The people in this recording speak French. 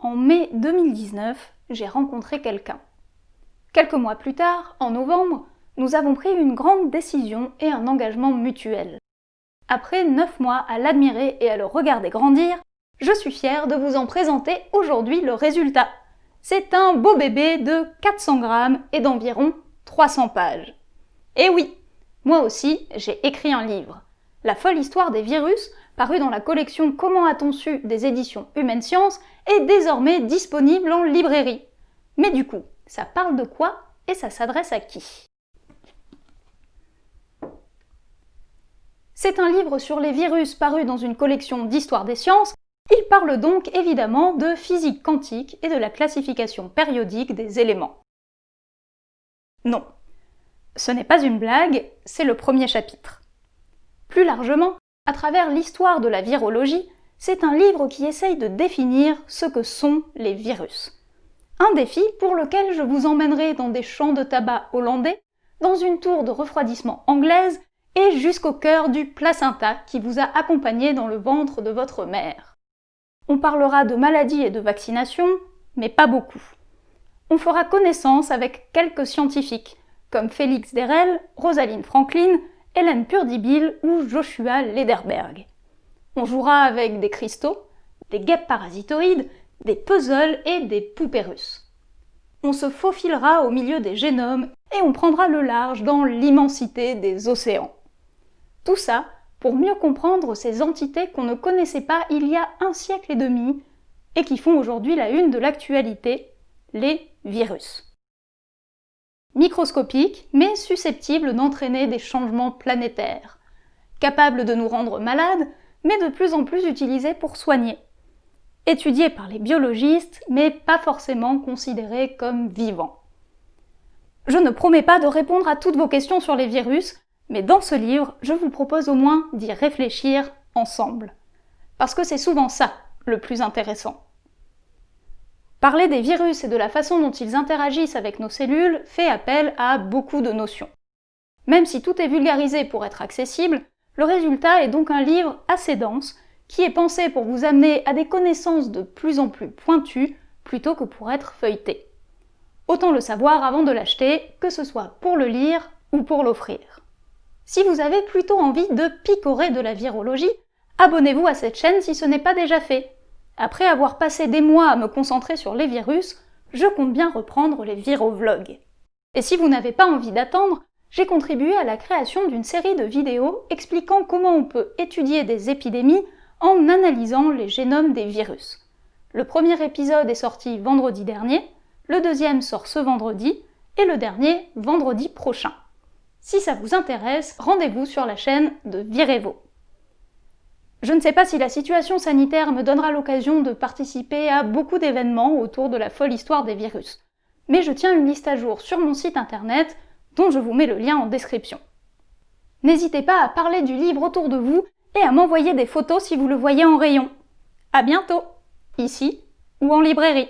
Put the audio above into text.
En mai 2019, j'ai rencontré quelqu'un. Quelques mois plus tard, en novembre, nous avons pris une grande décision et un engagement mutuel. Après neuf mois à l'admirer et à le regarder grandir, je suis fière de vous en présenter aujourd'hui le résultat. C'est un beau bébé de 400 grammes et d'environ 300 pages. Et oui, moi aussi, j'ai écrit un livre. La folle histoire des virus, paru dans la collection Comment a-t-on su des éditions Humaine Science, est désormais disponible en librairie. Mais du coup, ça parle de quoi et ça s'adresse à qui? C'est un livre sur les virus paru dans une collection d'histoire des sciences. Il parle donc évidemment de physique quantique et de la classification périodique des éléments. Non, ce n'est pas une blague, c'est le premier chapitre. Plus largement, à travers l'histoire de la virologie, c'est un livre qui essaye de définir ce que sont les virus. Un défi pour lequel je vous emmènerai dans des champs de tabac hollandais, dans une tour de refroidissement anglaise et jusqu'au cœur du placenta qui vous a accompagné dans le ventre de votre mère. On parlera de maladies et de vaccinations, mais pas beaucoup. On fera connaissance avec quelques scientifiques, comme Félix Derel, Rosaline Franklin, Hélène Purdibil ou Joshua Lederberg. On jouera avec des cristaux, des guêpes parasitoïdes, des puzzles et des poupées russes. On se faufilera au milieu des génomes et on prendra le large dans l'immensité des océans. Tout ça pour mieux comprendre ces entités qu'on ne connaissait pas il y a un siècle et demi et qui font aujourd'hui la une de l'actualité, les virus. Microscopiques, mais susceptibles d'entraîner des changements planétaires, capables de nous rendre malades, mais de plus en plus utilisés pour soigner, étudiés par les biologistes, mais pas forcément considérés comme vivants. Je ne promets pas de répondre à toutes vos questions sur les virus, mais dans ce livre, je vous propose au moins d'y réfléchir ensemble. Parce que c'est souvent ça le plus intéressant. Parler des virus et de la façon dont ils interagissent avec nos cellules fait appel à beaucoup de notions. Même si tout est vulgarisé pour être accessible, le résultat est donc un livre assez dense qui est pensé pour vous amener à des connaissances de plus en plus pointues plutôt que pour être feuilleté. Autant le savoir avant de l'acheter, que ce soit pour le lire ou pour l'offrir. Si vous avez plutôt envie de picorer de la virologie, abonnez-vous à cette chaîne si ce n'est pas déjà fait. Après avoir passé des mois à me concentrer sur les virus, je compte bien reprendre les virovlogs. Et si vous n'avez pas envie d'attendre, j'ai contribué à la création d'une série de vidéos expliquant comment on peut étudier des épidémies en analysant les génomes des virus. Le premier épisode est sorti vendredi dernier, le deuxième sort ce vendredi, et le dernier vendredi prochain. Si ça vous intéresse, rendez-vous sur la chaîne de Virevo. Je ne sais pas si la situation sanitaire me donnera l'occasion de participer à beaucoup d'événements autour de la folle histoire des virus, mais je tiens une liste à jour sur mon site internet dont je vous mets le lien en description. N'hésitez pas à parler du livre autour de vous et à m'envoyer des photos si vous le voyez en rayon. À bientôt, ici ou en librairie.